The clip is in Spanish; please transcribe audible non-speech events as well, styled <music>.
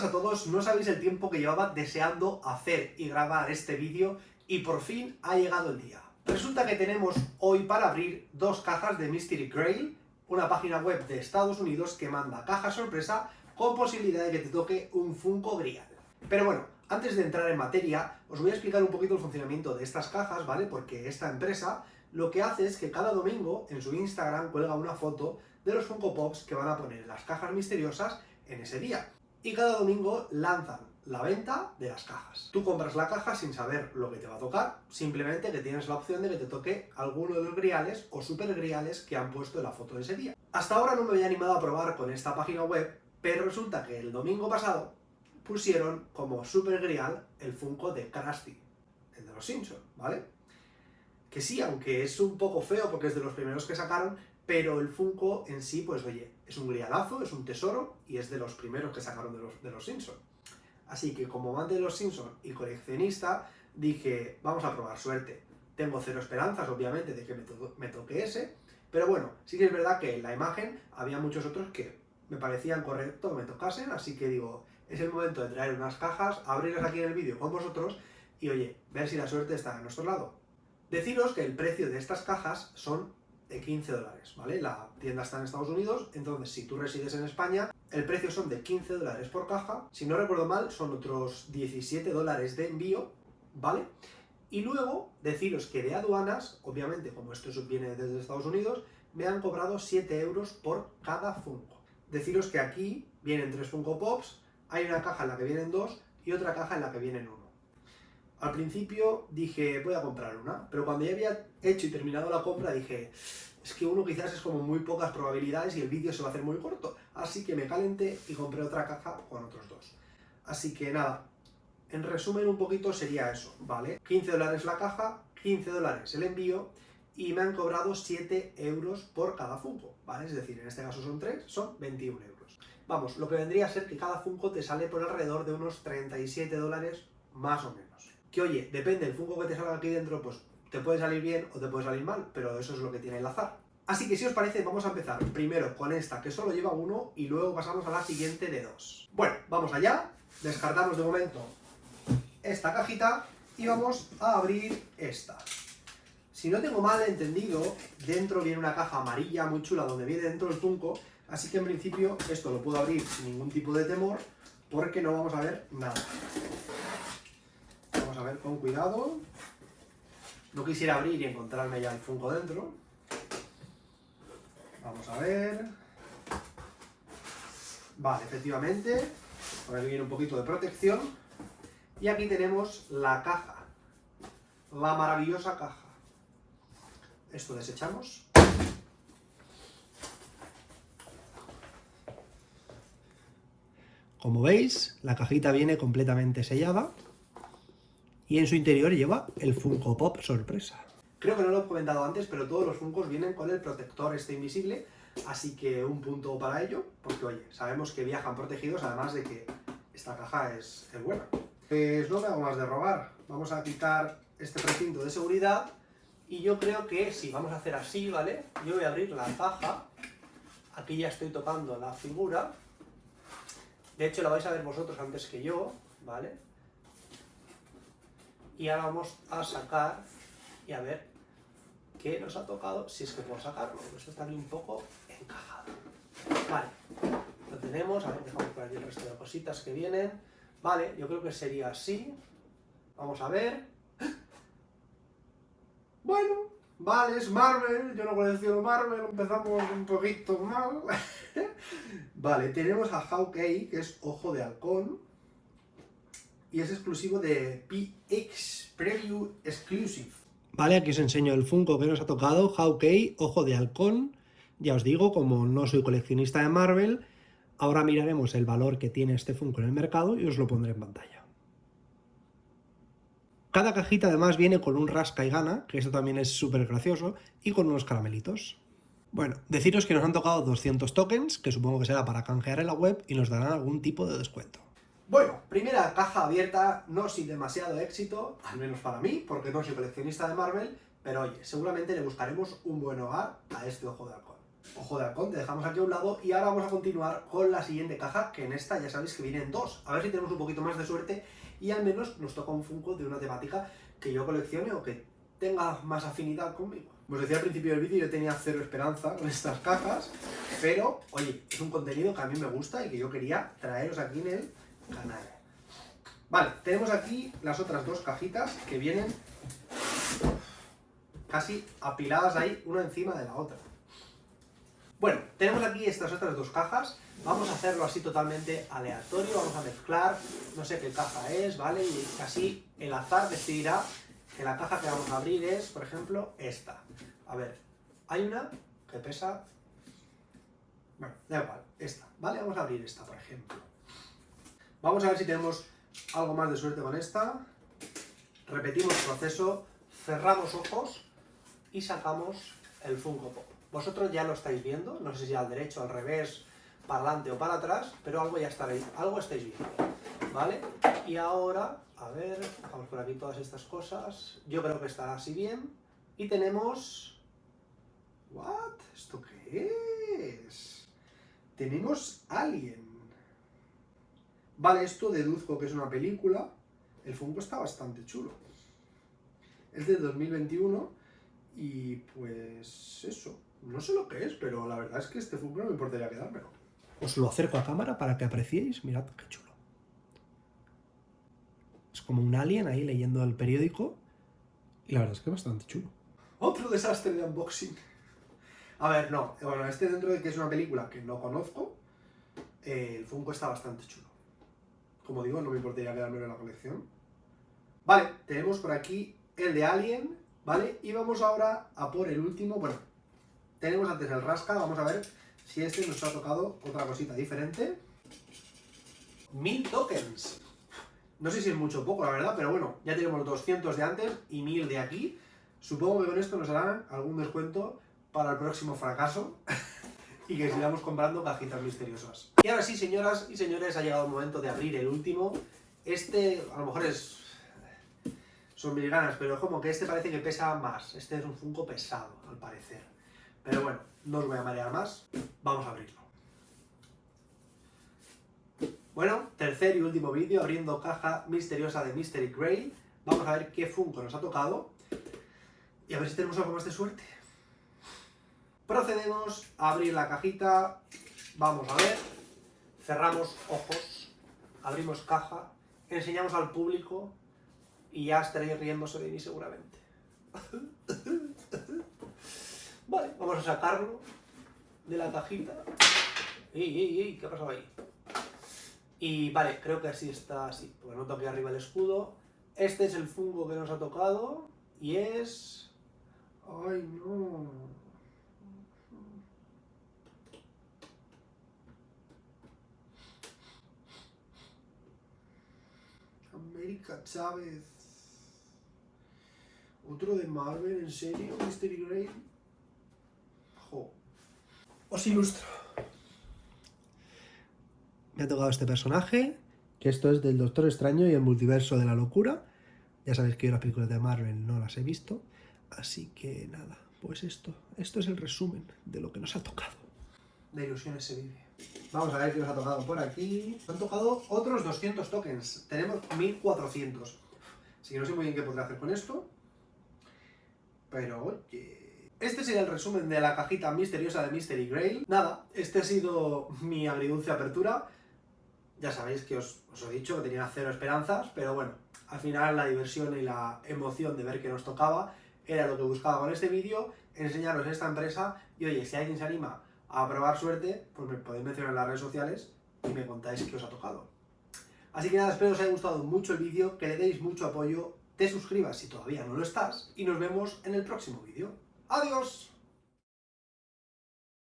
buenas a todos, no sabéis el tiempo que llevaba deseando hacer y grabar este vídeo y por fin ha llegado el día. Resulta que tenemos hoy para abrir dos cajas de Mystery Grail, una página web de Estados Unidos que manda caja sorpresa con posibilidad de que te toque un Funko Grial. Pero bueno, antes de entrar en materia, os voy a explicar un poquito el funcionamiento de estas cajas, ¿vale? Porque esta empresa lo que hace es que cada domingo en su Instagram cuelga una foto de los Funko Pops que van a poner las cajas misteriosas en ese día y cada domingo lanzan la venta de las cajas. Tú compras la caja sin saber lo que te va a tocar, simplemente que tienes la opción de que te toque alguno de los griales o super griales que han puesto en la foto de ese día. Hasta ahora no me había animado a probar con esta página web, pero resulta que el domingo pasado pusieron como super grial el Funko de Krusty, el de los Simpsons, ¿vale? Que sí, aunque es un poco feo porque es de los primeros que sacaron, pero el Funko en sí, pues oye, es un grialazo, es un tesoro, y es de los primeros que sacaron de los, de los Simpsons. Así que como amante de los Simpsons y coleccionista, dije, vamos a probar suerte. Tengo cero esperanzas, obviamente, de que me, me toque ese, pero bueno, sí que es verdad que en la imagen había muchos otros que me parecían correctos me tocasen, así que digo, es el momento de traer unas cajas, abrirlas aquí en el vídeo con vosotros, y oye, ver si la suerte está a nuestro lado. Deciros que el precio de estas cajas son de 15 dólares, ¿vale? La tienda está en Estados Unidos, entonces si tú resides en España, el precio son de 15 dólares por caja, si no recuerdo mal, son otros 17 dólares de envío, ¿vale? Y luego, deciros que de aduanas, obviamente, como esto viene desde Estados Unidos, me han cobrado 7 euros por cada Funko. Deciros que aquí vienen tres Funko Pops, hay una caja en la que vienen dos y otra caja en la que vienen uno. Al principio dije, voy a comprar una, pero cuando ya había hecho y terminado la compra dije, es que uno quizás es como muy pocas probabilidades y el vídeo se va a hacer muy corto, así que me calenté y compré otra caja con otros dos. Así que nada, en resumen un poquito sería eso, ¿vale? 15 dólares la caja, 15 dólares el envío, y me han cobrado 7 euros por cada Funko, ¿vale? Es decir, en este caso son 3, son 21 euros. Vamos, lo que vendría a ser que cada Funko te sale por alrededor de unos 37 dólares más o menos que oye, depende del Funko que te salga aquí dentro, pues te puede salir bien o te puede salir mal, pero eso es lo que tiene el azar. Así que si os parece, vamos a empezar primero con esta, que solo lleva uno, y luego pasamos a la siguiente de dos. Bueno, vamos allá, descartamos de momento esta cajita, y vamos a abrir esta. Si no tengo mal entendido, dentro viene una caja amarilla muy chula donde viene dentro el Funko, así que en principio esto lo puedo abrir sin ningún tipo de temor, porque no vamos a ver nada a ver con cuidado. No quisiera abrir y encontrarme ya el Funko dentro. Vamos a ver. Vale, efectivamente. Aquí viene un poquito de protección. Y aquí tenemos la caja. La maravillosa caja. Esto desechamos. Como veis, la cajita viene completamente sellada y en su interior lleva el Funko Pop sorpresa. Creo que no lo he comentado antes, pero todos los Funkos vienen con el protector este invisible, así que un punto para ello, porque oye, sabemos que viajan protegidos, además de que esta caja es, buena. Pues no me hago más de robar, vamos a quitar este precinto de seguridad, y yo creo que si vamos a hacer así, ¿vale? Yo voy a abrir la caja, aquí ya estoy tocando la figura, de hecho la vais a ver vosotros antes que yo, ¿vale? Y ahora vamos a sacar y a ver qué nos ha tocado, si es que puedo sacarlo, esto está aquí un poco encajado. Vale, lo tenemos, a ver, dejamos por aquí el resto de cositas que vienen. Vale, yo creo que sería así. Vamos a ver. Bueno, vale, es Marvel, yo no colecciono Marvel, empezamos un poquito mal. <laughs> vale, tenemos a Hawkeye, que es Ojo de Halcón, y es exclusivo de PX Preview Exclusive. Vale, aquí os enseño el Funko que nos ha tocado, Hawkeye, Ojo de Halcón. Ya os digo, como no soy coleccionista de Marvel, ahora miraremos el valor que tiene este Funko en el mercado y os lo pondré en pantalla. Cada cajita además viene con un rasca y gana, que esto también es súper gracioso, y con unos caramelitos. Bueno, deciros que nos han tocado 200 tokens, que supongo que será para canjear en la web, y nos darán algún tipo de descuento. Bueno, primera caja abierta, no sin demasiado éxito, al menos para mí, porque no soy coleccionista de Marvel, pero oye, seguramente le buscaremos un buen hogar a este ojo de halcón. ojo de halcón, te dejamos aquí a un lado y ahora vamos a continuar con la siguiente caja, que en esta ya sabéis que vienen dos. A ver si tenemos un poquito más de suerte y al menos nos toca un Funko de una temática que yo coleccione o que tenga más afinidad conmigo. Como os decía al principio del vídeo, yo tenía cero esperanza con estas cajas, pero, oye, es un contenido que a mí me gusta y que yo quería traeros aquí en el canal. Vale, tenemos aquí las otras dos cajitas que vienen casi apiladas ahí, una encima de la otra. Bueno, tenemos aquí estas otras dos cajas, vamos a hacerlo así totalmente aleatorio, vamos a mezclar, no sé qué caja es, ¿vale? Y así el azar decidirá que la caja que vamos a abrir es, por ejemplo, esta. A ver, hay una que pesa... Bueno, da igual, esta, ¿vale? Vamos a abrir esta, por ejemplo. Vamos a ver si tenemos algo más de suerte con esta. Repetimos el proceso, cerramos ojos y sacamos el Funko Pop. Vosotros ya lo estáis viendo, no sé si al derecho, al revés, para adelante o para atrás, pero algo ya estaréis, algo estáis viendo, ¿vale? Y ahora, a ver, vamos por aquí todas estas cosas, yo creo que está así bien, y tenemos... ¿What? ¿Esto qué es? Tenemos Alien. Vale, esto deduzco que es una película, el Funko está bastante chulo. Es de 2021 y pues eso, no sé lo que es, pero la verdad es que este Funko no me importaría quedármelo. Os lo acerco a cámara para que apreciéis, mirad qué chulo. Es como un alien ahí leyendo el periódico y la verdad es que es bastante chulo. Otro desastre de unboxing. A ver, no, bueno, este dentro de que es una película que no conozco, eh, el Funko está bastante chulo. Como digo, no me importaría quedármelo en la colección. Vale, tenemos por aquí el de Alien, ¿vale? Y vamos ahora a por el último, bueno, tenemos antes el rasca, vamos a ver si este nos ha tocado otra cosita diferente. Mil tokens. No sé si es mucho o poco, la verdad, pero bueno, ya tenemos 200 de antes y 1000 de aquí. Supongo que con esto nos harán algún descuento para el próximo fracaso <laughs> y que sigamos comprando cajitas misteriosas. Y ahora sí, señoras y señores, ha llegado el momento de abrir el último. Este, a lo mejor es son mil ganas, pero como que este parece que pesa más. Este es un Funko pesado, al parecer. Pero bueno, no os voy a marear más. Vamos a abrirlo. Bueno, tercer y último vídeo, abriendo caja misteriosa de Mystery Grail. Vamos a ver qué Funko nos ha tocado. Y a ver si tenemos algo más de suerte. Procedemos a abrir la cajita. Vamos a ver. Cerramos ojos. Abrimos caja. Enseñamos al público y ya estaréis riéndose de mí seguramente. <laughs> Vale, vamos a sacarlo de la cajita. ¡Ey, ey, ey! ¿Qué ha pasado ahí? Y vale, creo que así está así, porque noto aquí arriba el escudo. Este es el fungo que nos ha tocado y es... ¡Ay, no! Chávez. ¿Otro de Marvel? ¿En serio? ¿Mystery Grail? Jo. Os ilustro. Me ha tocado este personaje, que esto es del Doctor Extraño y el Multiverso de la Locura. Ya sabéis que yo las películas de Marvel no las he visto. Así que nada, pues esto. Esto es el resumen de lo que nos ha tocado. De ilusiones se vive. Vamos a ver qué nos ha tocado por aquí. Han tocado otros 200 tokens. Tenemos 1400. Así que no sé muy bien qué podré hacer con esto. Pero oye... Este sería el resumen de la cajita misteriosa de Mystery Grail. Nada, este ha sido mi agridulce apertura. Ya sabéis que os, os, he dicho que tenía cero esperanzas, pero bueno, al final la diversión y la emoción de ver que nos tocaba era lo que buscaba con este vídeo, enseñaros esta empresa y oye, si alguien se anima a probar suerte, pues me podéis mencionar en las redes sociales y me contáis qué os ha tocado. Así que nada, espero os haya gustado mucho el vídeo, que le deis mucho apoyo te suscribas si todavía no lo estás y nos vemos en el próximo vídeo. ¡Adiós!